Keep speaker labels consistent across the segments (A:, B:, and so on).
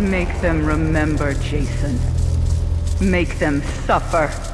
A: Make them remember, Jason. Make them suffer.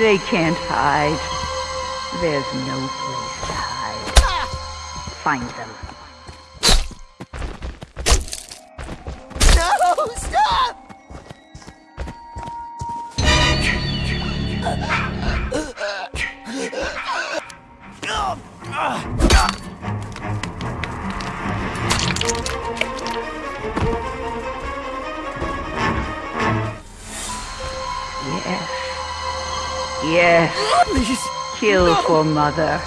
A: They can't hide. There's no place to hide. Find them.
B: No! Stop!
A: Yes. Yes.
B: Please!
A: Kill for mother.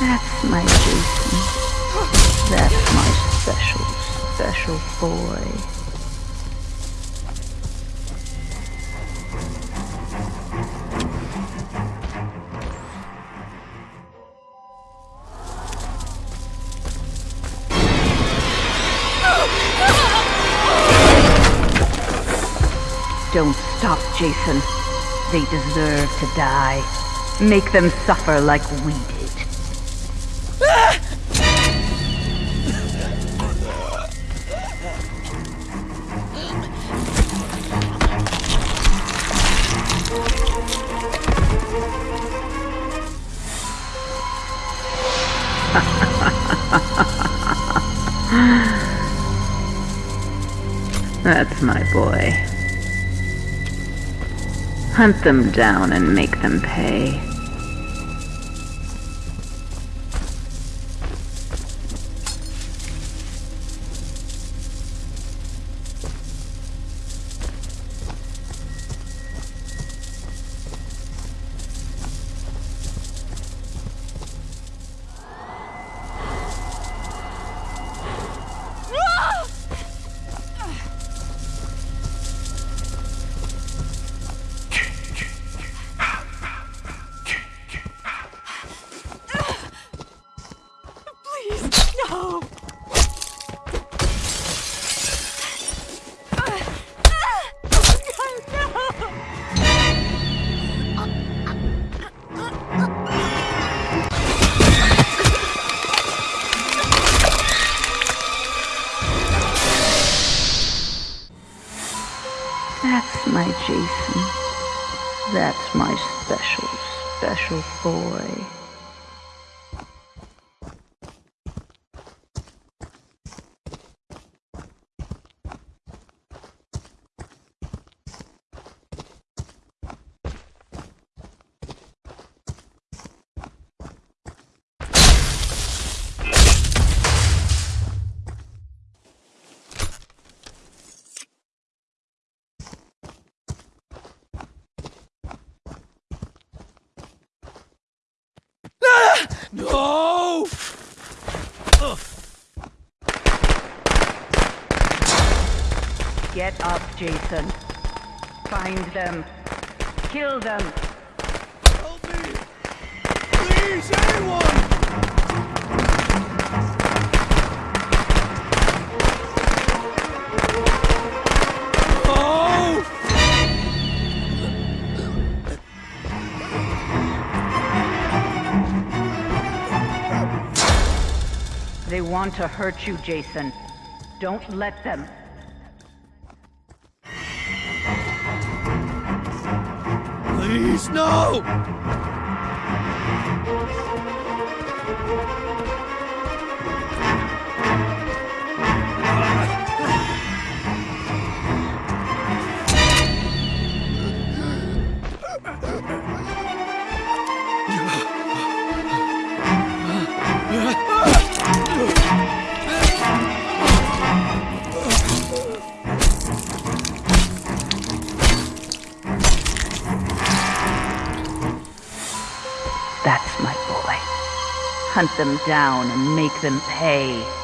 A: That's my Jason. That's my special, special boy. Don't stop, Jason. They deserve to die. Make them suffer like we did. That's my boy. Hunt them down and make them pay. That's my Jason. That's my special, special boy. Get up, Jason. Find them. Kill them.
B: Help me! Please, anyone! Oh!
A: They want to hurt you, Jason. Don't let them.
B: Please, no!
A: That's my boy. Hunt them down and make them pay.